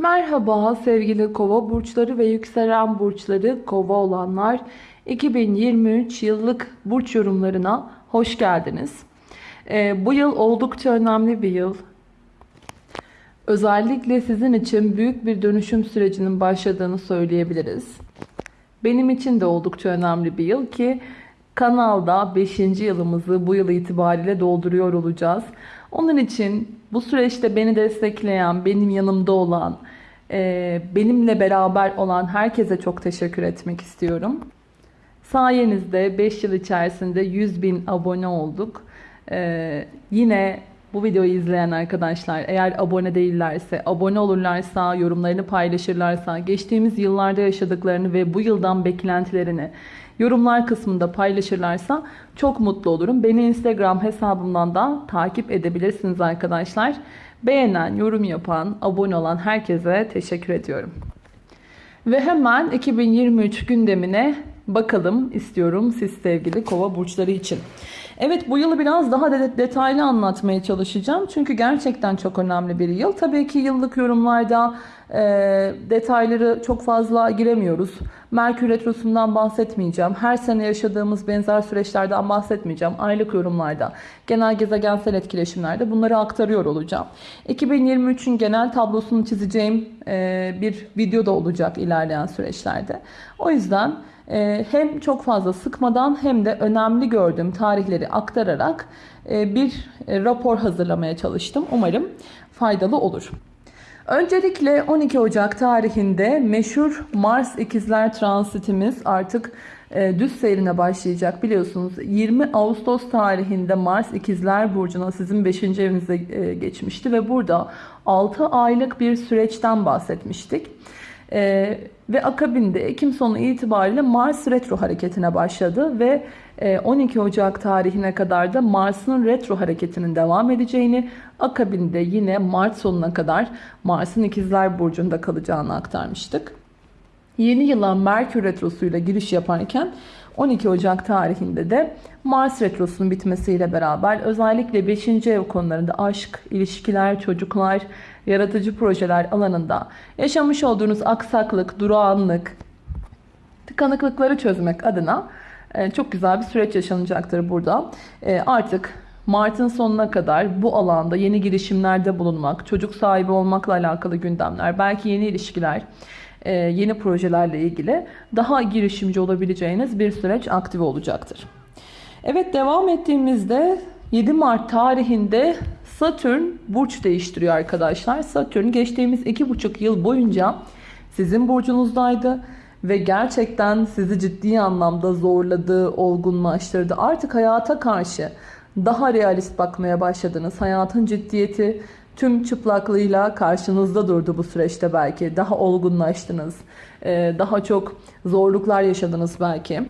Merhaba sevgili kova burçları ve yükselen burçları kova olanlar 2023 yıllık burç yorumlarına hoş geldiniz. Ee, bu yıl oldukça önemli bir yıl. Özellikle sizin için büyük bir dönüşüm sürecinin başladığını söyleyebiliriz. Benim için de oldukça önemli bir yıl ki kanalda 5. yılımızı bu yıl itibariyle dolduruyor olacağız. Onun için bu süreçte beni destekleyen, benim yanımda olan, benimle beraber olan herkese çok teşekkür etmek istiyorum. Sayenizde 5 yıl içerisinde 100 bin abone olduk. Ee, yine bu videoyu izleyen arkadaşlar eğer abone değillerse, abone olurlarsa, yorumlarını paylaşırlarsa, geçtiğimiz yıllarda yaşadıklarını ve bu yıldan beklentilerini yorumlar kısmında paylaşırlarsa çok mutlu olurum. Beni Instagram hesabımdan da takip edebilirsiniz arkadaşlar. Beğenen, yorum yapan, abone olan herkese teşekkür ediyorum. Ve hemen 2023 gündemine bakalım istiyorum siz sevgili kova burçları için. Evet bu yılı biraz daha de detaylı anlatmaya çalışacağım. Çünkü gerçekten çok önemli bir yıl. Tabii ki yıllık yorumlarda e, detayları çok fazla giremiyoruz. Merkür Retrosu'ndan bahsetmeyeceğim. Her sene yaşadığımız benzer süreçlerden bahsetmeyeceğim. Aylık yorumlarda, genel gezegensel etkileşimlerde bunları aktarıyor olacağım. 2023'ün genel tablosunu çizeceğim e, bir video da olacak ilerleyen süreçlerde. O yüzden e, hem çok fazla sıkmadan hem de önemli gördüğüm tarihleri aktararak e, bir e, rapor hazırlamaya çalıştım. Umarım faydalı olur. Öncelikle 12 Ocak tarihinde meşhur Mars ikizler transitimiz artık e, düz seyrine başlayacak biliyorsunuz. 20 Ağustos tarihinde Mars ikizler burcuna sizin 5. evinize e, geçmişti ve burada 6 aylık bir süreçten bahsetmiştik. E, ve akabinde Ekim sonu itibariyle Mars retro hareketine başladı ve 12 e, Ocak tarihine kadar da Mars'ın retro hareketinin devam edeceğini, akabinde yine Mart sonuna kadar Mars'ın ikizler burcunda kalacağını aktarmıştık. Yeni yıla Merkür retrosuyla giriş yaparken 12 Ocak tarihinde de Mars retrosunun bitmesiyle beraber özellikle 5. ev konularında aşk, ilişkiler, çocuklar, yaratıcı projeler alanında yaşamış olduğunuz aksaklık, durağanlık, tıkanıklıkları çözmek adına çok güzel bir süreç yaşanacaktır burada. E, artık Mart'ın sonuna kadar bu alanda yeni girişimlerde bulunmak, çocuk sahibi olmakla alakalı gündemler, belki yeni ilişkiler, e, yeni projelerle ilgili daha girişimci olabileceğiniz bir süreç aktive olacaktır. Evet devam ettiğimizde 7 Mart tarihinde Satürn burç değiştiriyor arkadaşlar. Satürn geçtiğimiz 2,5 yıl boyunca sizin burcunuzdaydı ve gerçekten sizi ciddi anlamda zorladı, olgunlaştırdı. Artık hayata karşı daha realist bakmaya başladınız. Hayatın ciddiyeti tüm çıplaklığıyla karşınızda durdu bu süreçte belki. Daha olgunlaştınız. Daha çok zorluklar yaşadınız belki.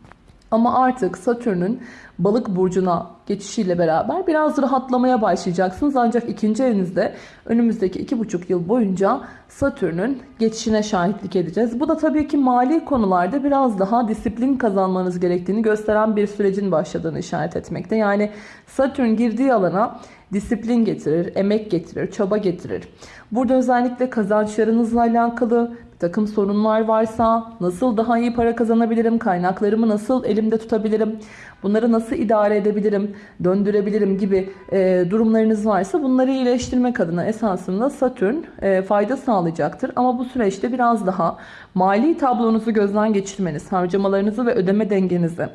Ama artık Satürn'ün balık burcuna geçişiyle beraber biraz rahatlamaya başlayacaksınız. Ancak ikinci evinizde önümüzdeki iki buçuk yıl boyunca Satürn'ün geçişine şahitlik edeceğiz. Bu da tabii ki mali konularda biraz daha disiplin kazanmanız gerektiğini gösteren bir sürecin başladığını işaret etmekte. Yani Satürn girdiği alana disiplin getirir, emek getirir, çaba getirir. Burada özellikle kazançlarınızla alakalı takım sorunlar varsa nasıl daha iyi para kazanabilirim, kaynaklarımı nasıl elimde tutabilirim, bunları nasıl idare edebilirim, döndürebilirim gibi e, durumlarınız varsa bunları iyileştirmek adına esasında Satürn e, fayda sağlayacaktır. Ama bu süreçte biraz daha mali tablonuzu gözden geçirmeniz, harcamalarınızı ve ödeme dengenizi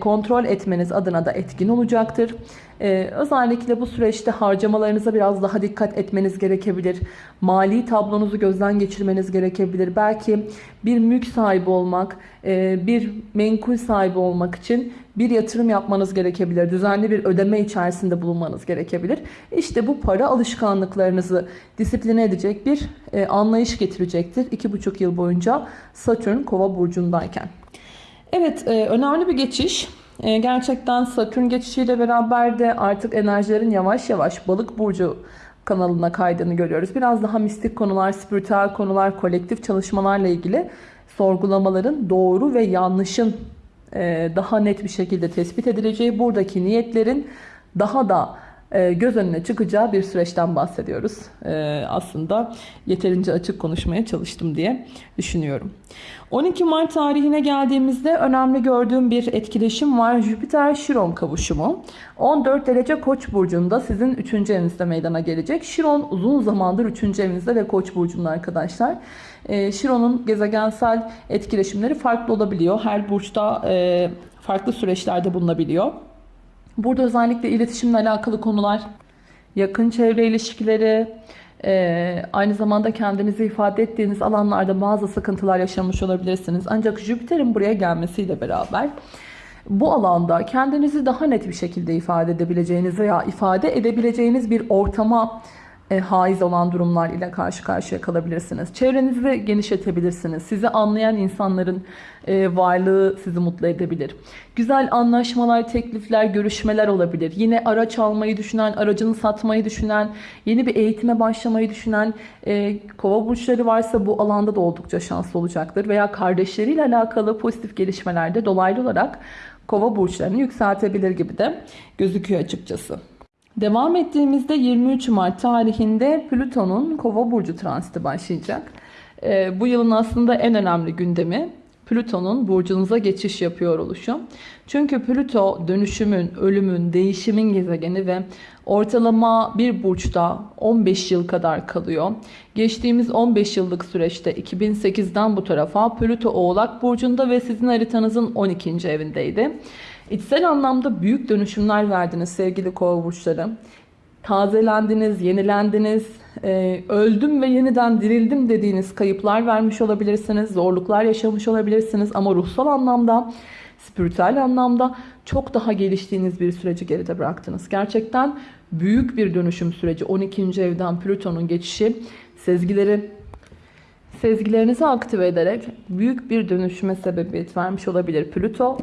kontrol etmeniz adına da etkin olacaktır. E, özellikle bu süreçte harcamalarınıza biraz daha dikkat etmeniz gerekebilir. Mali tablonuzu gözden geçirmeniz gerekebilir. Belki bir mülk sahibi olmak, e, bir menkul sahibi olmak için bir yatırım yapmanız gerekebilir. Düzenli bir ödeme içerisinde bulunmanız gerekebilir. İşte bu para alışkanlıklarınızı disipline edecek bir anlayış getirecektir. 2,5 yıl boyunca Satürn kova burcundayken. Evet e, önemli bir geçiş. E, gerçekten Satürn geçişiyle beraber de artık enerjilerin yavaş yavaş balık burcu kanalına kaydığını görüyoruz. Biraz daha mistik konular, spiritüel konular, kolektif çalışmalarla ilgili sorgulamaların doğru ve yanlışın e, daha net bir şekilde tespit edileceği, buradaki niyetlerin daha da göz önüne çıkacağı bir süreçten bahsediyoruz. E, aslında yeterince açık konuşmaya çalıştım diye düşünüyorum. 12 Mart tarihine geldiğimizde önemli gördüğüm bir etkileşim var. Jüpiter-Şiron kavuşumu. 14 derece Koç burcunda sizin 3. evinizde meydana gelecek. Şiron uzun zamandır 3. evinizde ve Koç burcunda arkadaşlar. E, Şiron'un gezegensel etkileşimleri farklı olabiliyor. Her burçta e, farklı süreçlerde bulunabiliyor. Burada özellikle iletişimle alakalı konular, yakın çevre ilişkileri, e, aynı zamanda kendinizi ifade ettiğiniz alanlarda bazı sıkıntılar yaşamış olabilirsiniz. Ancak Jüpiter'in buraya gelmesiyle beraber bu alanda kendinizi daha net bir şekilde ifade edebileceğiniz veya ifade edebileceğiniz bir ortama e, haiz olan durumlar ile karşı karşıya kalabilirsiniz. Çevrenizi genişletebilirsiniz. Sizi anlayan insanların e, varlığı sizi mutlu edebilir. Güzel anlaşmalar, teklifler, görüşmeler olabilir. Yine araç almayı düşünen, aracını satmayı düşünen, yeni bir eğitime başlamayı düşünen e, kova burçları varsa bu alanda da oldukça şanslı olacaktır. Veya kardeşleriyle alakalı pozitif gelişmelerde dolaylı olarak kova burçlarını yükseltebilir gibi de gözüküyor açıkçası. Devam ettiğimizde 23 Mart tarihinde Plüton'un Kova burcu transiti başlayacak. Ee, bu yılın aslında en önemli gündemi Plüton'un burcunuza geçiş yapıyor oluşu. Çünkü Plüto dönüşümün, ölümün, değişimin gezegeni ve ortalama bir burçta 15 yıl kadar kalıyor. Geçtiğimiz 15 yıllık süreçte 2008'den bu tarafa Plüto Oğlak burcunda ve sizin haritanızın 12. evindeydi. İçsel anlamda büyük dönüşümler verdiniz sevgili kova burçları. Tazelendiniz, yenilendiniz, e, öldüm ve yeniden dirildim dediğiniz kayıplar vermiş olabilirsiniz, zorluklar yaşamış olabilirsiniz ama ruhsal anlamda, spiritüel anlamda çok daha geliştiğiniz bir süreci geride bıraktınız. Gerçekten büyük bir dönüşüm süreci. 12. evden Plüton'un geçişi sezgileri sezgilerinizi aktive ederek büyük bir dönüşüme sebebiyet vermiş olabilir Plüto.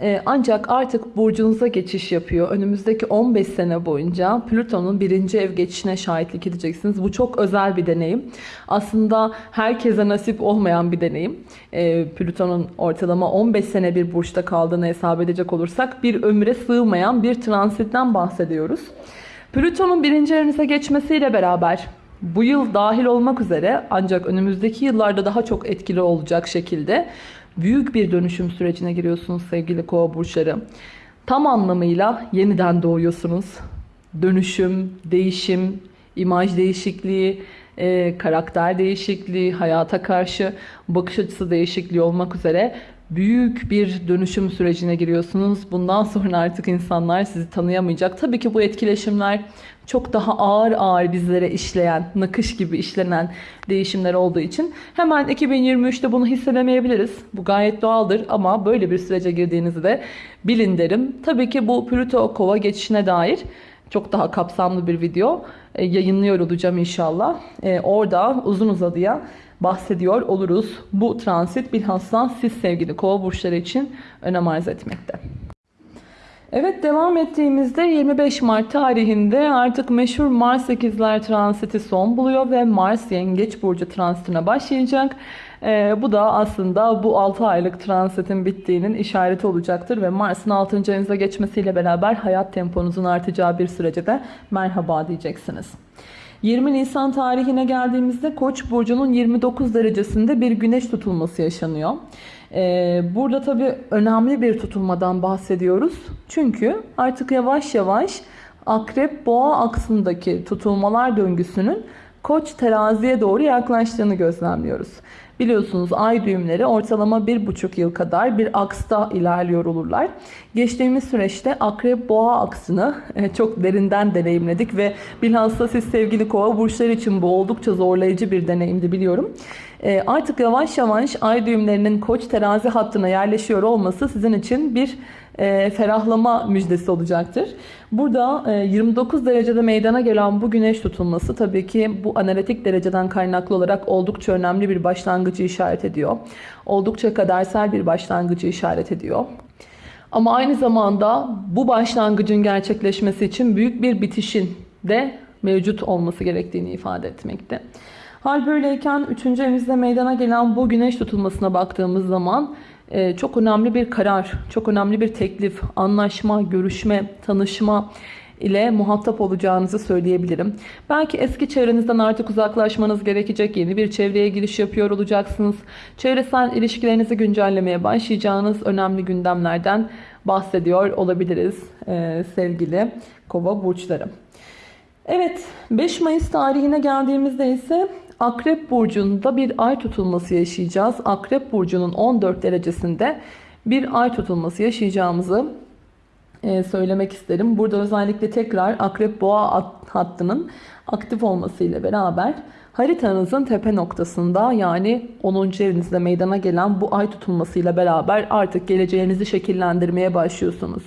Ee, ancak artık burcunuza geçiş yapıyor. Önümüzdeki 15 sene boyunca Plüton'un birinci ev geçişine şahitlik edeceksiniz. Bu çok özel bir deneyim. Aslında herkese nasip olmayan bir deneyim. Ee, Plüton'un ortalama 15 sene bir burçta kaldığını hesap edecek olursak bir ömre sığmayan bir transitten bahsediyoruz. Plüton'un birinci evinize geçmesiyle beraber bu yıl dahil olmak üzere ancak önümüzdeki yıllarda daha çok etkili olacak şekilde büyük bir dönüşüm sürecine giriyorsunuz sevgili kova burçları. Tam anlamıyla yeniden doğuyorsunuz. Dönüşüm, değişim, imaj değişikliği, e, karakter değişikliği, hayata karşı bakış açısı değişikliği olmak üzere büyük bir dönüşüm sürecine giriyorsunuz. Bundan sonra artık insanlar sizi tanıyamayacak. Tabii ki bu etkileşimler çok daha ağır ağır bizlere işleyen, nakış gibi işlenen değişimler olduğu için hemen 2023'te bunu hissedemeyebiliriz. Bu gayet doğaldır ama böyle bir sürece girdiğinizi de bilin derim. Tabii ki bu Plüto kova geçişine dair çok daha kapsamlı bir video e, yayınlıyor olacağım inşallah. E, orada uzun uzadıya bahsediyor oluruz. Bu transit bilhassa siz sevgili kova burçları için önem arz etmekte. Evet devam ettiğimizde 25 Mart tarihinde artık meşhur Mars 8'ler transiti son buluyor ve Mars Yengeç Burcu transitine başlayacak. Ee, bu da aslında bu 6 aylık transitin bittiğinin işareti olacaktır ve Mars'ın 6. evinize geçmesiyle beraber hayat temponuzun artacağı bir sürece de merhaba diyeceksiniz. 20 Nisan tarihine geldiğimizde Koç burcunun 29 derecesinde bir güneş tutulması yaşanıyor. Ee, burada tabii önemli bir tutulmadan bahsediyoruz. Çünkü artık yavaş yavaş Akrep Boğa aksındaki tutulmalar döngüsünün Koç teraziye doğru yaklaştığını gözlemliyoruz. Biliyorsunuz ay düğümleri ortalama bir buçuk yıl kadar bir aksta ilerliyor olurlar. Geçtiğimiz süreçte akrep boğa aksını e, çok derinden deneyimledik ve bilhassa siz sevgili kova burçları için bu oldukça zorlayıcı bir deneyimdi biliyorum. E, artık yavaş yavaş ay düğümlerinin koç terazi hattına yerleşiyor olması sizin için bir e, ferahlama müjdesi olacaktır. Burada 29 derecede meydana gelen bu güneş tutulması tabii ki bu analitik dereceden kaynaklı olarak oldukça önemli bir başlangıcı işaret ediyor. Oldukça kadersel bir başlangıcı işaret ediyor. Ama aynı zamanda bu başlangıcın gerçekleşmesi için büyük bir bitişin de mevcut olması gerektiğini ifade etmekte. Hal böyleyken 3. evimizde meydana gelen bu güneş tutulmasına baktığımız zaman e, çok önemli bir karar, çok önemli bir teklif, anlaşma, görüşme, tanışma, ile muhatap olacağınızı söyleyebilirim. Belki eski çevrenizden artık uzaklaşmanız gerekecek. Yeni bir çevreye giriş yapıyor olacaksınız. Çevresel ilişkilerinizi güncellemeye başlayacağınız önemli gündemlerden bahsediyor olabiliriz e, sevgili kova burçları. Evet 5 Mayıs tarihine geldiğimizde ise Akrep Burcu'nda bir ay tutulması yaşayacağız. Akrep Burcu'nun 14 derecesinde bir ay tutulması yaşayacağımızı e, söylemek isterim. Burada özellikle tekrar Akrep Boğa hattının aktif olmasıyla beraber haritanızın tepe noktasında yani 10. evinizde meydana gelen bu ay tutulmasıyla beraber artık geleceğinizi şekillendirmeye başlıyorsunuz.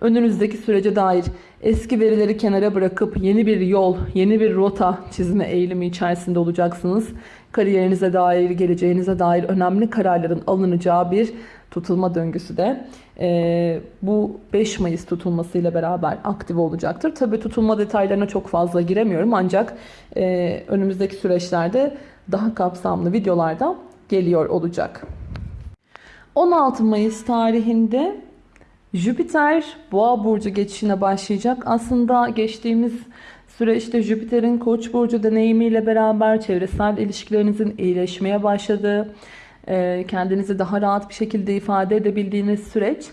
Önünüzdeki sürece dair eski verileri kenara bırakıp yeni bir yol, yeni bir rota çizme eğilimi içerisinde olacaksınız. Kariyerinize dair, geleceğinize dair önemli kararların alınacağı bir tutulma döngüsü de e, bu 5 Mayıs tutulmasıyla beraber aktif olacaktır. Tabi tutulma detaylarına çok fazla giremiyorum ancak e, önümüzdeki süreçlerde daha kapsamlı videolarda geliyor olacak. 16 Mayıs tarihinde Jüpiter Boğa burcu geçişine başlayacak. Aslında geçtiğimiz süreçte Jüpiter'in Koç burcu deneyimiyle beraber çevresel ilişkilerinizin iyileşmeye başladığı, e, kendinizi daha rahat bir şekilde ifade edebildiğiniz süreç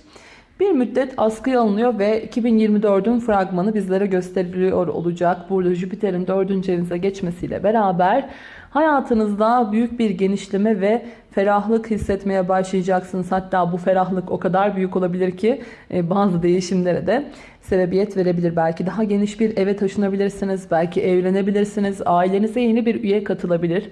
bir müddet askıya alınıyor ve 2024'ün fragmanı bizlere gösteriliyor olacak. Burada Jüpiter'in 4. evinize geçmesiyle beraber hayatınızda büyük bir genişleme ve ferahlık hissetmeye başlayacaksınız. Hatta bu ferahlık o kadar büyük olabilir ki e, bazı değişimlere de sebebiyet verebilir. Belki daha geniş bir eve taşınabilirsiniz, belki evlenebilirsiniz, ailenize yeni bir üye katılabilir.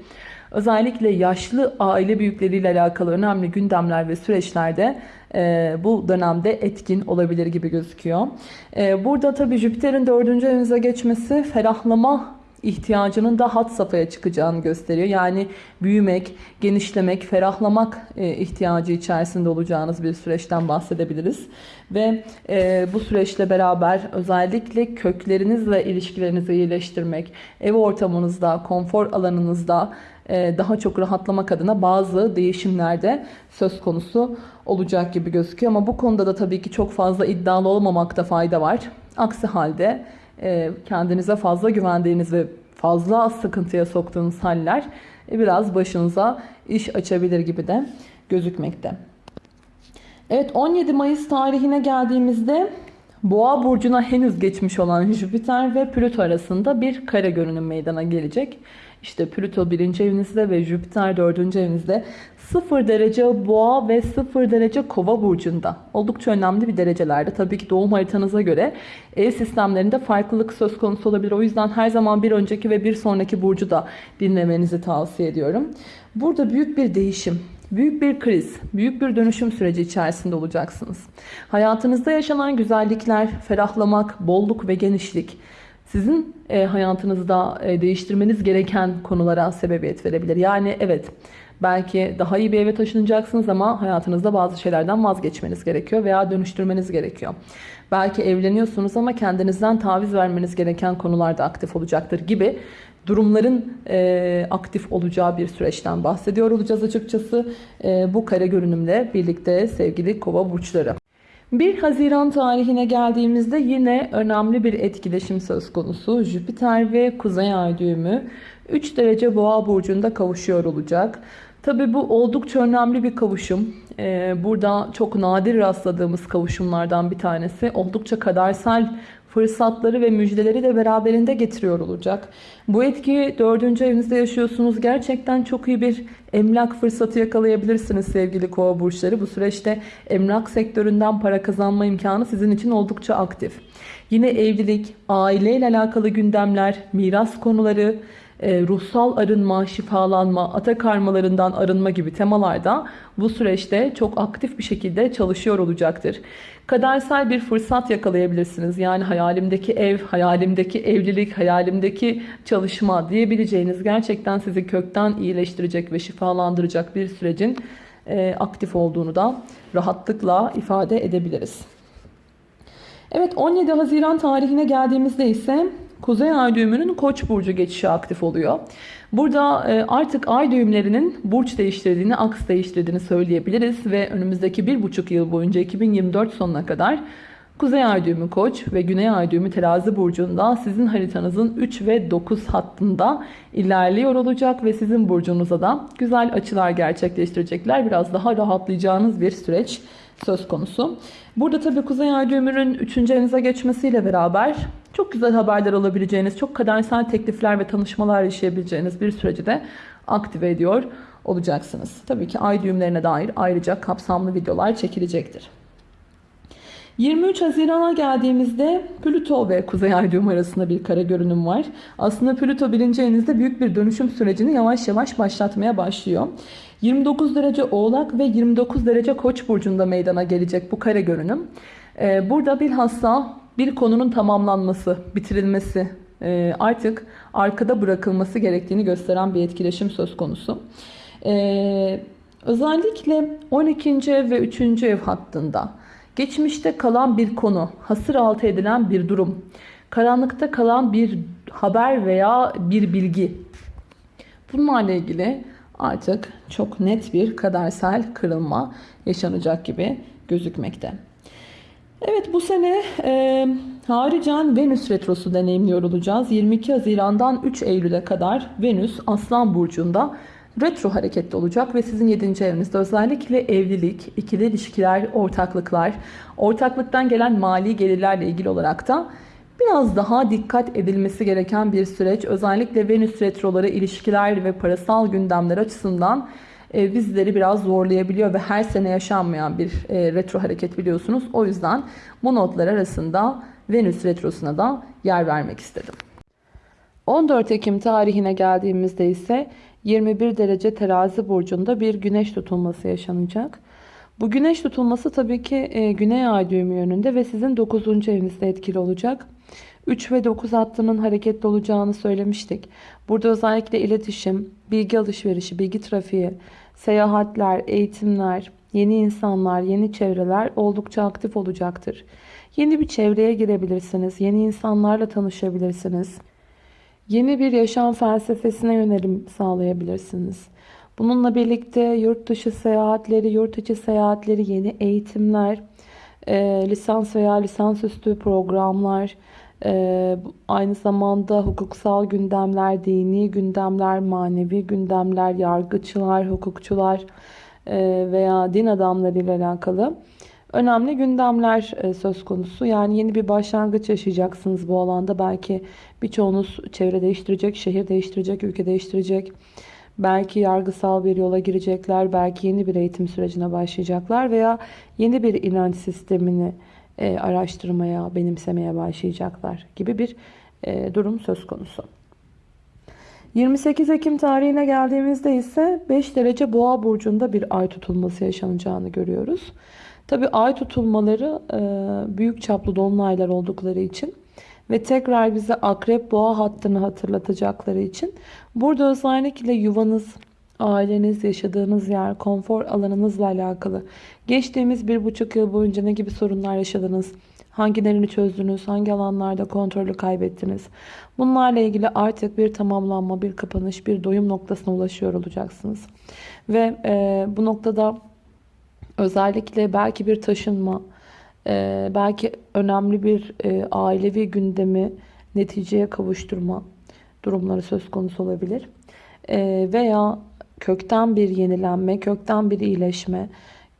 Özellikle yaşlı aile büyükleriyle alakalı önemli gündemler ve süreçlerde e, bu dönemde etkin olabilir gibi gözüküyor. E, burada tabii Jüpiter'in dördüncü evinize geçmesi ferahlama ihtiyacının da hat safhaya çıkacağını gösteriyor. Yani büyümek, genişlemek, ferahlamak e, ihtiyacı içerisinde olacağınız bir süreçten bahsedebiliriz. Ve e, bu süreçle beraber özellikle köklerinizle ilişkilerinizi iyileştirmek, ev ortamınızda, konfor alanınızda e, daha çok rahatlamak adına bazı değişimlerde söz konusu olacak gibi gözüküyor. Ama bu konuda da tabii ki çok fazla iddialı olmamakta fayda var. Aksi halde kendinize fazla güvendiğiniz ve fazla sıkıntıya soktuğunuz haller e, biraz başınıza iş açabilir gibi de gözükmekte. Evet 17 Mayıs tarihine geldiğimizde Boğa burcuna henüz geçmiş olan Jüpiter ve Plüto arasında bir kare görünüm meydana gelecek. İşte Plüto birinci evinizde ve Jüpiter dördüncü evinizde 0 derece boğa ve 0 derece kova burcunda. Oldukça önemli bir derecelerde. Tabii ki doğum haritanıza göre ev sistemlerinde farklılık söz konusu olabilir. O yüzden her zaman bir önceki ve bir sonraki burcu da dinlemenizi tavsiye ediyorum. Burada büyük bir değişim, büyük bir kriz, büyük bir dönüşüm süreci içerisinde olacaksınız. Hayatınızda yaşanan güzellikler, ferahlamak, bolluk ve genişlik sizin e, hayatınızda e, değiştirmeniz gereken konulara sebebiyet verebilir. Yani evet belki daha iyi bir eve taşınacaksınız ama hayatınızda bazı şeylerden vazgeçmeniz gerekiyor veya dönüştürmeniz gerekiyor. Belki evleniyorsunuz ama kendinizden taviz vermeniz gereken konularda aktif olacaktır gibi durumların e, aktif olacağı bir süreçten bahsediyor olacağız açıkçası. E, bu kare görünümle birlikte sevgili kova burçları. 1 Haziran tarihine geldiğimizde yine önemli bir etkileşim söz konusu. Jüpiter ve Kuzey Ay düğümü 3 derece boğa burcunda kavuşuyor olacak. Tabi bu oldukça önemli bir kavuşum. Ee, burada çok nadir rastladığımız kavuşumlardan bir tanesi. Oldukça kadersel fırsatları ve müjdeleri de beraberinde getiriyor olacak. Bu etki dördüncü evinizde yaşıyorsunuz. Gerçekten çok iyi bir emlak fırsatı yakalayabilirsiniz sevgili kova burçları. Bu süreçte emlak sektöründen para kazanma imkanı sizin için oldukça aktif. Yine evlilik, aileyle alakalı gündemler, miras konuları, e, ruhsal arınma, şifalanma, ata karmalarından arınma gibi temalarda bu süreçte çok aktif bir şekilde çalışıyor olacaktır. Kadersel bir fırsat yakalayabilirsiniz. Yani hayalimdeki ev, hayalimdeki evlilik, hayalimdeki çalışma diyebileceğiniz gerçekten sizi kökten iyileştirecek ve şifalandıracak bir sürecin e, aktif olduğunu da rahatlıkla ifade edebiliriz. Evet 17 Haziran tarihine geldiğimizde ise Kuzey Ay düğümünün Koç burcu geçişi aktif oluyor. Burada e, artık ay düğümlerinin burç değiştirdiğini, aks değiştirdiğini söyleyebiliriz ve önümüzdeki bir buçuk yıl boyunca 2024 sonuna kadar Kuzey ay düğümü koç ve güney ay düğümü terazi burcunda sizin haritanızın 3 ve 9 hattında ilerliyor olacak ve sizin burcunuza da güzel açılar gerçekleştirecekler. Biraz daha rahatlayacağınız bir süreç söz konusu. Burada tabii Kuzey Ay düğümünün 3. evinize geçmesiyle beraber çok güzel haberler alabileceğiniz, çok kadersel teklifler ve tanışmalar yaşayabileceğiniz bir süreci de aktive ediyor olacaksınız. Tabii ki ay düğümlerine dair ayrıca kapsamlı videolar çekilecektir. 23 Haziran'a geldiğimizde Plüto ve Kuzey Ay düğüm arasında bir kare görünüm var. Aslında Plüto birinci büyük bir dönüşüm sürecini yavaş yavaş başlatmaya başlıyor. 29 derece Oğlak ve 29 derece Koç burcunda meydana gelecek bu kare görünüm. Ee, burada bilhassa bir konunun tamamlanması, bitirilmesi, e, artık arkada bırakılması gerektiğini gösteren bir etkileşim söz konusu. Ee, özellikle 12. ev ve 3. ev hattında geçmişte kalan bir konu, hasır altı edilen bir durum, karanlıkta kalan bir haber veya bir bilgi. Bunlarla ilgili artık çok net bir kadersel kırılma yaşanacak gibi gözükmekte. Evet bu sene e, haricen Venüs Retrosu deneyimliyor olacağız. 22 Haziran'dan 3 Eylül'e kadar Venüs Aslan Burcu'nda retro hareketli olacak ve sizin 7. evinizde özellikle evlilik, ikili ilişkiler, ortaklıklar, ortaklıktan gelen mali gelirlerle ilgili olarak da biraz daha dikkat edilmesi gereken bir süreç. Özellikle Venüs retroları ilişkiler ve parasal gündemler açısından e, bizleri biraz zorlayabiliyor ve her sene yaşanmayan bir e, retro hareket biliyorsunuz. O yüzden bu notlar arasında Venüs retrosuna da yer vermek istedim. 14 Ekim tarihine geldiğimizde ise 21 derece terazi burcunda bir güneş tutulması yaşanacak. Bu güneş tutulması tabii ki e, güney ay düğümü yönünde ve sizin 9. evinizde etkili olacak. 3 ve 9 hattının hareketli olacağını söylemiştik. Burada özellikle iletişim, bilgi alışverişi, bilgi trafiği, seyahatler, eğitimler, yeni insanlar, yeni çevreler oldukça aktif olacaktır. Yeni bir çevreye girebilirsiniz, yeni insanlarla tanışabilirsiniz. Yeni bir yaşam felsefesine yönelim sağlayabilirsiniz. Bununla birlikte yurt dışı seyahatleri, yurt içi seyahatleri, yeni eğitimler, lisans veya lisansüstü programlar, e, aynı zamanda hukuksal gündemler, dini gündemler, manevi gündemler, yargıçlar, hukukçular e, veya din adamları ile alakalı önemli gündemler e, söz konusu. Yani yeni bir başlangıç yaşayacaksınız bu alanda. Belki birçoğunuz çevre değiştirecek, şehir değiştirecek, ülke değiştirecek. Belki yargısal bir yola girecekler, belki yeni bir eğitim sürecine başlayacaklar veya yeni bir inanç sistemini e, araştırmaya, benimsemeye başlayacaklar gibi bir e, durum söz konusu. 28 Ekim tarihine geldiğimizde ise 5 derece boğa burcunda bir ay tutulması yaşanacağını görüyoruz. Tabi ay tutulmaları e, büyük çaplı dolunaylar oldukları için ve tekrar bize akrep boğa hattını hatırlatacakları için burada özellikle yuvanız, aileniz, yaşadığınız yer, konfor alanınızla alakalı geçtiğimiz bir buçuk yıl boyunca ne gibi sorunlar yaşadınız, hangilerini çözdünüz, hangi alanlarda kontrolü kaybettiniz. Bunlarla ilgili artık bir tamamlanma, bir kapanış, bir doyum noktasına ulaşıyor olacaksınız. Ve e, bu noktada özellikle belki bir taşınma, e, belki önemli bir e, ailevi gündemi neticeye kavuşturma durumları söz konusu olabilir. E, veya kökten bir yenilenme, kökten bir iyileşme,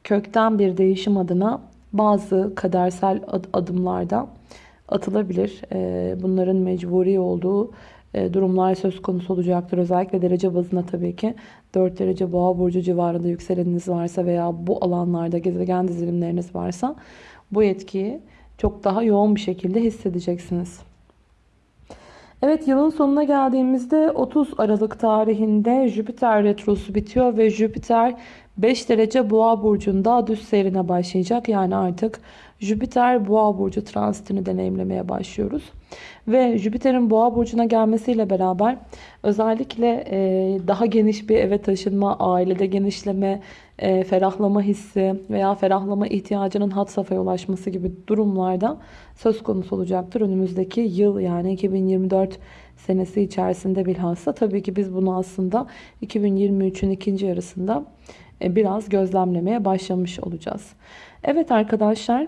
kökten bir değişim adına bazı kadersel adımlarda atılabilir. E, bunların mecburi olduğu e, durumlar söz konusu olacaktır. Özellikle derece bazına tabii ki 4 derece boğa burcu civarında yükseleniniz varsa veya bu alanlarda gezegen dizilimleriniz varsa bu etkiyi çok daha yoğun bir şekilde hissedeceksiniz. Evet yılın sonuna geldiğimizde 30 Aralık tarihinde Jüpiter retrosu bitiyor ve Jüpiter 5 derece boğa burcunda düz seyrine başlayacak. Yani artık Jüpiter boğa burcu transitini deneyimlemeye başlıyoruz. Ve Jüpiter'in boğa burcuna gelmesiyle beraber özellikle e, daha geniş bir eve taşınma, ailede genişleme, e, ferahlama hissi veya ferahlama ihtiyacının hat safhaya ulaşması gibi durumlarda söz konusu olacaktır. Önümüzdeki yıl yani 2024 senesi içerisinde bilhassa. Tabii ki biz bunu aslında 2023'ün ikinci yarısında e, biraz gözlemlemeye başlamış olacağız. Evet arkadaşlar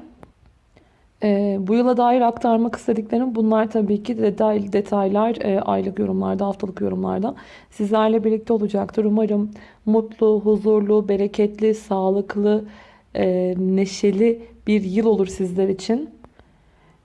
Ee, bu yıla dair aktarmak istediklerim bunlar tabii ki detay, detaylar e, aylık yorumlarda, haftalık yorumlarda sizlerle birlikte olacaktır. Umarım mutlu, huzurlu, bereketli, sağlıklı, e, neşeli bir yıl olur sizler için.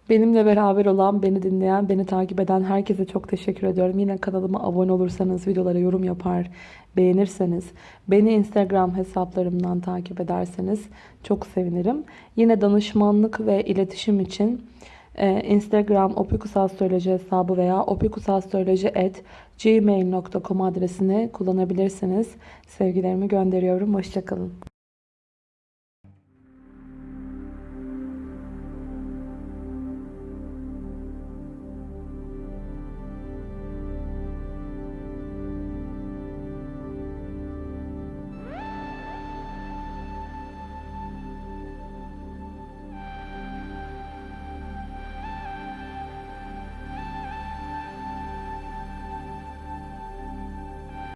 Benimle beraber olan, beni dinleyen, beni takip eden herkese çok teşekkür ediyorum. Yine kanalıma abone olursanız, videolara yorum yapar, beğenirseniz, beni Instagram hesaplarımdan takip ederseniz çok sevinirim. Yine danışmanlık ve iletişim için e, Instagram opikusastroloji hesabı veya opikusastroloji@gmail.com adresini kullanabilirsiniz. Sevgilerimi gönderiyorum. Hoşçakalın.